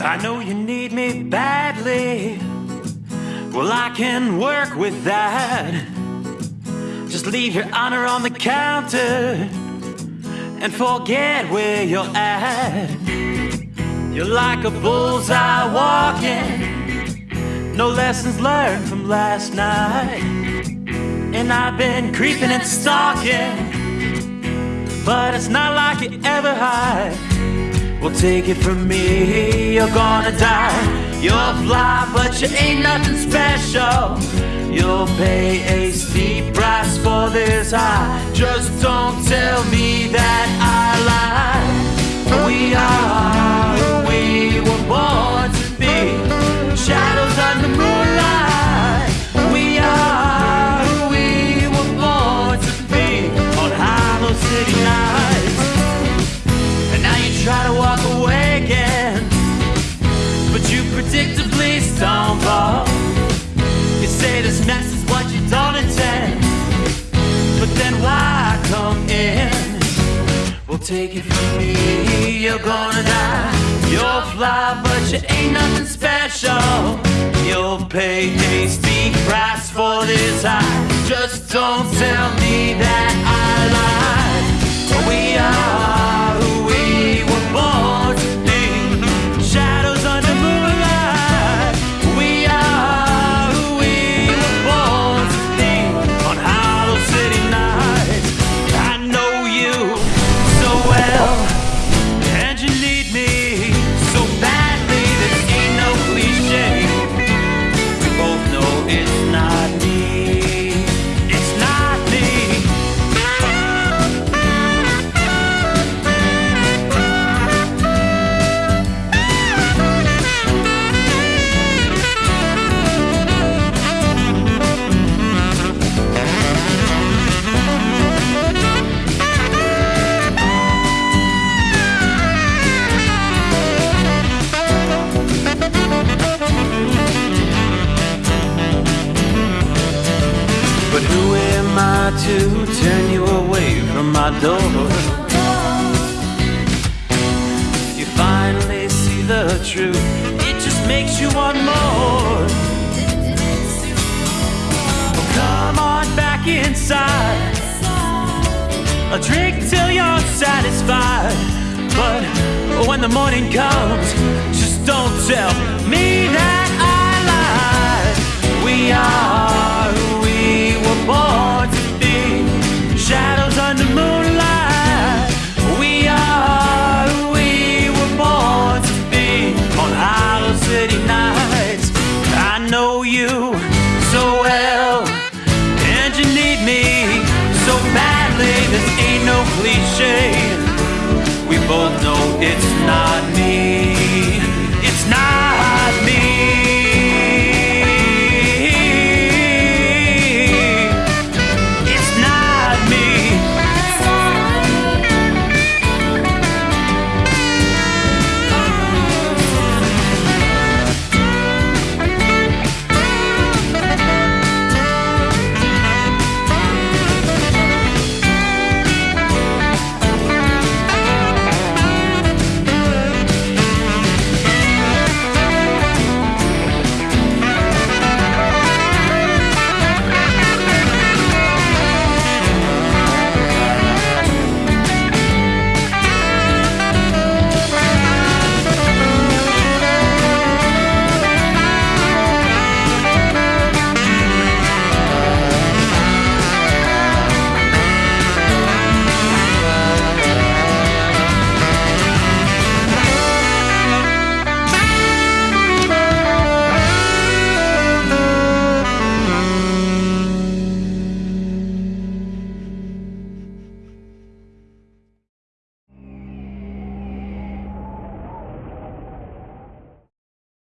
I know you need me badly. Well, I can work with that. Just leave your honor on the counter and forget where you're at. You're like a bullseye walking, no lessons learned from last night. And I've been creeping and stalking, but it's not like you ever hide. Well, take it from me, you're gonna die. You're fly, but you ain't nothing special. You'll pay a steep price for this high. Just don't tell me that I lied. Take it from me, you're gonna die. You'll fly, but you ain't nothing special. You'll pay a steep price for this high. Just don't tell me that I But who am I to turn you away from my door? You finally see the truth, it just makes you want more. Well, come on back inside. A drink till you're satisfied. But when the morning comes, just don't tell me that me so badly. This ain't no cliche. We both know it's not me.